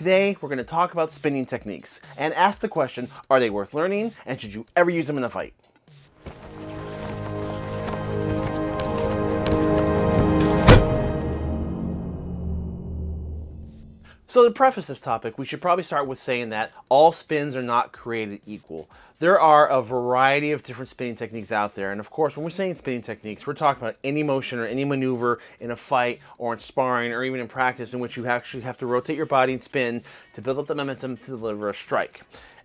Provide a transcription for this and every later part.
Today, we're going to talk about spinning techniques and ask the question, are they worth learning and should you ever use them in a fight? So to preface this topic, we should probably start with saying that all spins are not created equal. There are a variety of different spinning techniques out there. And of course, when we're saying spinning techniques, we're talking about any motion or any maneuver in a fight or in sparring or even in practice in which you actually have to rotate your body and spin to build up the momentum to deliver a strike.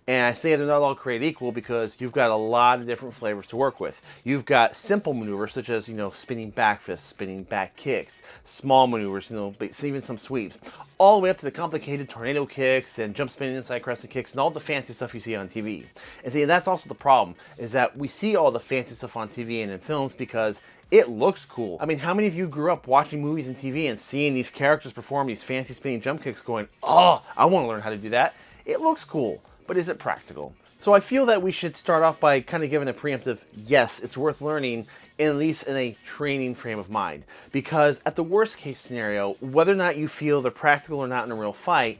And I say they're not all created equal because you've got a lot of different flavors to work with. You've got simple maneuvers such as, you know, spinning back fists, spinning back kicks, small maneuvers, you know, even some sweeps, all the way up to the complicated tornado kicks and jump spinning inside crescent kicks and all the fancy stuff you see on TV. And see, that's also the problem, is that we see all the fancy stuff on TV and in films because it looks cool. I mean, how many of you grew up watching movies and TV and seeing these characters perform these fancy spinning jump kicks going, oh, I want to learn how to do that. It looks cool but is it practical? So I feel that we should start off by kind of giving a preemptive, yes, it's worth learning, at least in a training frame of mind. Because at the worst case scenario, whether or not you feel they're practical or not in a real fight,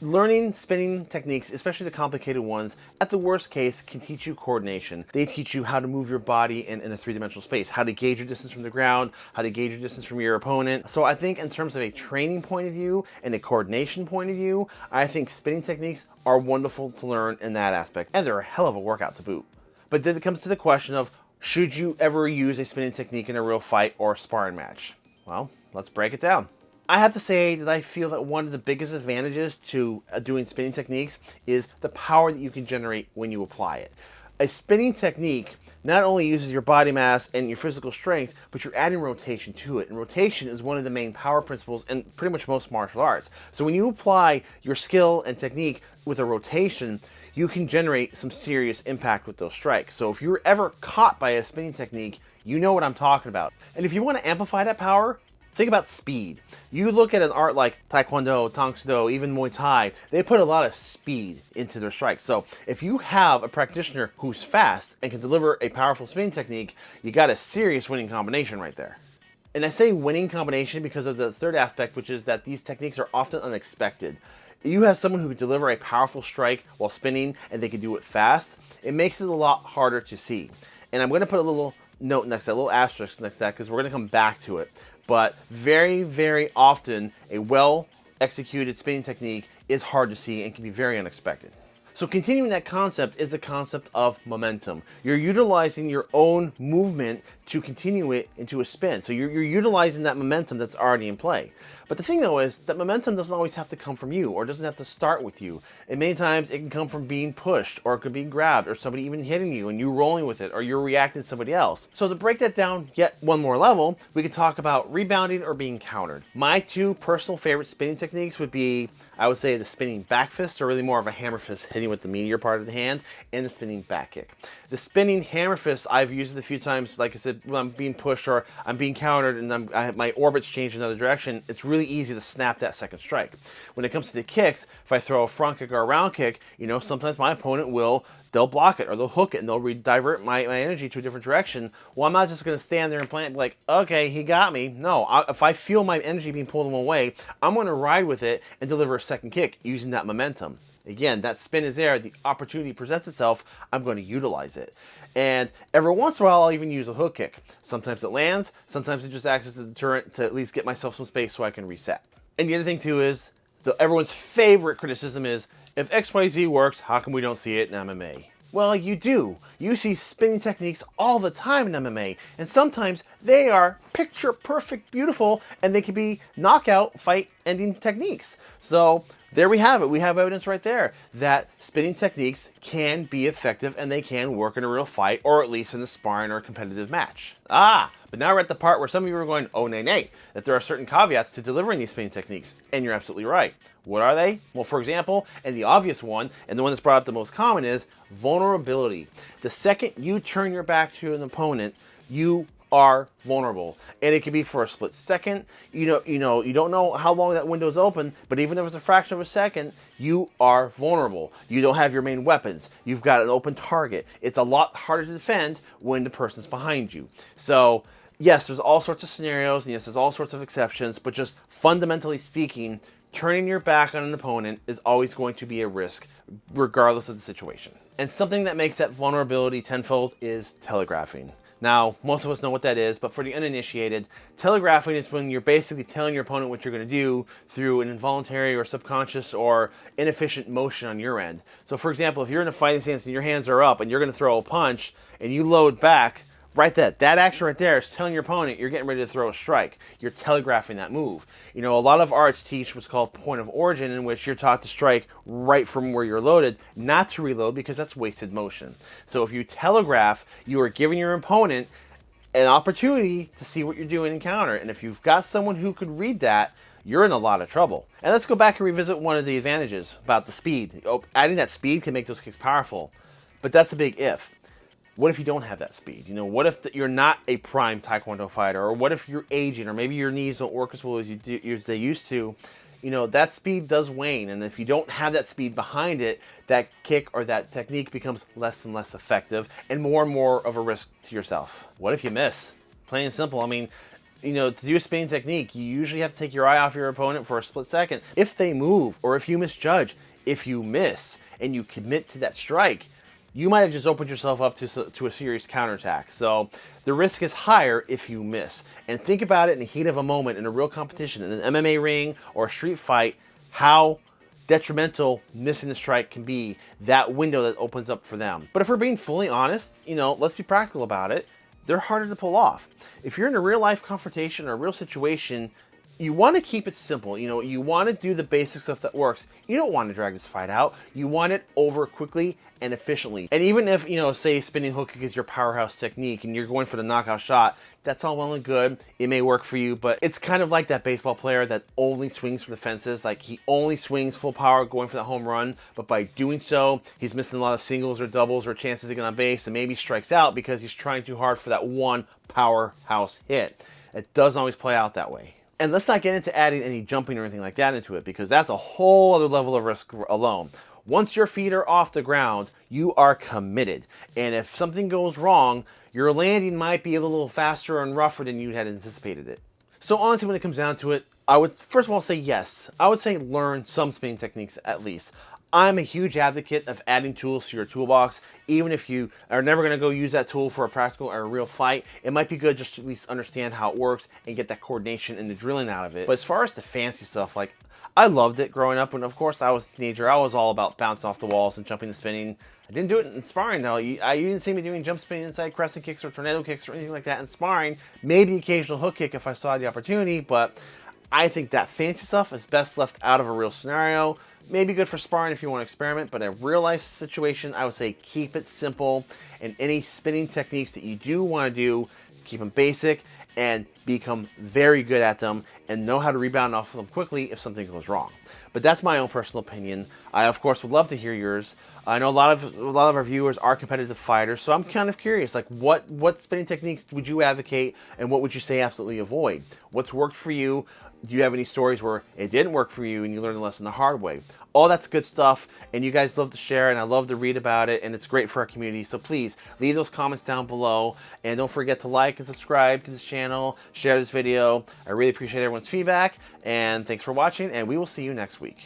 Learning spinning techniques, especially the complicated ones, at the worst case, can teach you coordination. They teach you how to move your body in, in a three-dimensional space, how to gauge your distance from the ground, how to gauge your distance from your opponent. So I think in terms of a training point of view and a coordination point of view, I think spinning techniques are wonderful to learn in that aspect. And they're a hell of a workout to boot. But then it comes to the question of, should you ever use a spinning technique in a real fight or sparring match? Well, let's break it down. I have to say that I feel that one of the biggest advantages to uh, doing spinning techniques is the power that you can generate when you apply it. A spinning technique not only uses your body mass and your physical strength, but you're adding rotation to it. And rotation is one of the main power principles in pretty much most martial arts. So when you apply your skill and technique with a rotation, you can generate some serious impact with those strikes. So if you're ever caught by a spinning technique, you know what I'm talking about. And if you want to amplify that power, Think about speed. You look at an art like Taekwondo, Tang Soo Do, even Muay Thai, they put a lot of speed into their strikes. So if you have a practitioner who's fast and can deliver a powerful spinning technique, you got a serious winning combination right there. And I say winning combination because of the third aspect, which is that these techniques are often unexpected. You have someone who can deliver a powerful strike while spinning and they can do it fast, it makes it a lot harder to see. And I'm going to put a little note next to that, a little asterisk next to that, because we're going to come back to it but very, very often a well executed spinning technique is hard to see and can be very unexpected. So continuing that concept is the concept of momentum. You're utilizing your own movement to continue it into a spin. So you're, you're, utilizing that momentum that's already in play. But the thing though is that momentum doesn't always have to come from you or doesn't have to start with you. And many times it can come from being pushed or it could be grabbed or somebody even hitting you and you rolling with it or you're reacting to somebody else. So to break that down yet one more level, we could talk about rebounding or being countered. My two personal favorite spinning techniques would be I would say the spinning back fist, or really more of a hammer fist hitting with the meatier part of the hand, and the spinning back kick. The spinning hammer fist, I've used it a few times, like I said, when I'm being pushed or I'm being countered and I'm, I my orbits change another direction, it's really easy to snap that second strike. When it comes to the kicks, if I throw a front kick or a round kick, you know, sometimes my opponent will they'll block it or they'll hook it and they'll divert my, my energy to a different direction. Well, I'm not just going to stand there and plant like, okay, he got me. No, I, if I feel my energy being pulled in one way, I'm going to ride with it and deliver a second kick using that momentum. Again, that spin is there. The opportunity presents itself. I'm going to utilize it. And every once in a while, I'll even use a hook kick. Sometimes it lands. Sometimes it just acts as a deterrent to at least get myself some space so I can reset. And the other thing too is, the, everyone's favorite criticism is if XYZ works, how come we don't see it in MMA? Well, you do. You see spinning techniques all the time in MMA, and sometimes they are picture perfect beautiful, and they can be knockout fight ending techniques. So there we have it. We have evidence right there that spinning techniques can be effective and they can work in a real fight or at least in a sparring or competitive match. Ah, but now we're at the part where some of you are going, oh, nay, nay, that there are certain caveats to delivering these spinning techniques. And you're absolutely right. What are they? Well, for example, and the obvious one, and the one that's brought up the most common is vulnerability. The second you turn your back to an opponent, you are vulnerable. And it can be for a split second. You know you know you don't know how long that window is open but even if it's a fraction of a second you are vulnerable. You don't have your main weapons. You've got an open target. It's a lot harder to defend when the person's behind you. So yes there's all sorts of scenarios and yes there's all sorts of exceptions but just fundamentally speaking turning your back on an opponent is always going to be a risk, regardless of the situation. And something that makes that vulnerability tenfold is telegraphing. Now, most of us know what that is, but for the uninitiated, telegraphing is when you're basically telling your opponent what you're going to do through an involuntary or subconscious or inefficient motion on your end. So for example, if you're in a fighting stance and your hands are up and you're going to throw a punch and you load back, right that that action right there is telling your opponent you're getting ready to throw a strike. You're telegraphing that move. You know a lot of arts teach what's called point of origin in which you're taught to strike right from where you're loaded not to reload because that's wasted motion. So if you telegraph you are giving your opponent an opportunity to see what you're doing in counter. And if you've got someone who could read that you're in a lot of trouble. And let's go back and revisit one of the advantages about the speed. Oh, adding that speed can make those kicks powerful, but that's a big if what if you don't have that speed? You know, what if the, you're not a prime Taekwondo fighter, or what if you're aging, or maybe your knees don't work as well as you do, as they used to? You know, that speed does wane, and if you don't have that speed behind it, that kick or that technique becomes less and less effective, and more and more of a risk to yourself. What if you miss? Plain and simple. I mean, you know, to do a spinning technique, you usually have to take your eye off your opponent for a split second. If they move, or if you misjudge, if you miss, and you commit to that strike, you might have just opened yourself up to, to a serious counterattack. So the risk is higher if you miss. And think about it in the heat of a moment in a real competition, in an MMA ring or a street fight, how detrimental missing the strike can be, that window that opens up for them. But if we're being fully honest, you know, let's be practical about it. They're harder to pull off. If you're in a real life confrontation or a real situation, you want to keep it simple. You know, you want to do the basic stuff that works. You don't want to drag this fight out. You want it over quickly and efficiently. And even if, you know, say spinning hook is your powerhouse technique and you're going for the knockout shot, that's all well and good. It may work for you, but it's kind of like that baseball player that only swings for the fences. Like he only swings full power going for the home run, but by doing so, he's missing a lot of singles or doubles or chances to get on base and maybe strikes out because he's trying too hard for that one powerhouse hit. It doesn't always play out that way. And let's not get into adding any jumping or anything like that into it because that's a whole other level of risk alone. Once your feet are off the ground, you are committed. And if something goes wrong, your landing might be a little faster and rougher than you had anticipated it. So honestly, when it comes down to it, I would first of all say yes. I would say learn some spinning techniques at least. I'm a huge advocate of adding tools to your toolbox. Even if you are never going to go use that tool for a practical or a real fight, it might be good just to at least understand how it works and get that coordination and the drilling out of it. But as far as the fancy stuff, like I loved it growing up. And of course, I was a teenager. I was all about bouncing off the walls and jumping and spinning. I didn't do it in sparring though. You, I, you didn't see me doing jump spinning inside crescent kicks or tornado kicks or anything like that in sparring. Maybe occasional hook kick if I saw the opportunity, but I think that fancy stuff is best left out of a real scenario maybe good for sparring if you want to experiment, but in a real life situation, I would say keep it simple. And any spinning techniques that you do want to do, keep them basic and become very good at them and know how to rebound off of them quickly if something goes wrong. But that's my own personal opinion. I of course would love to hear yours. I know a lot of a lot of our viewers are competitive fighters, so I'm kind of curious like what what spinning techniques would you advocate and what would you say absolutely avoid? What's worked for you? Do you have any stories where it didn't work for you and you learned the lesson the hard way? All that's good stuff, and you guys love to share, and I love to read about it, and it's great for our community. So please leave those comments down below, and don't forget to like and subscribe to this channel, share this video. I really appreciate everyone's feedback, and thanks for watching, and we will see you next week.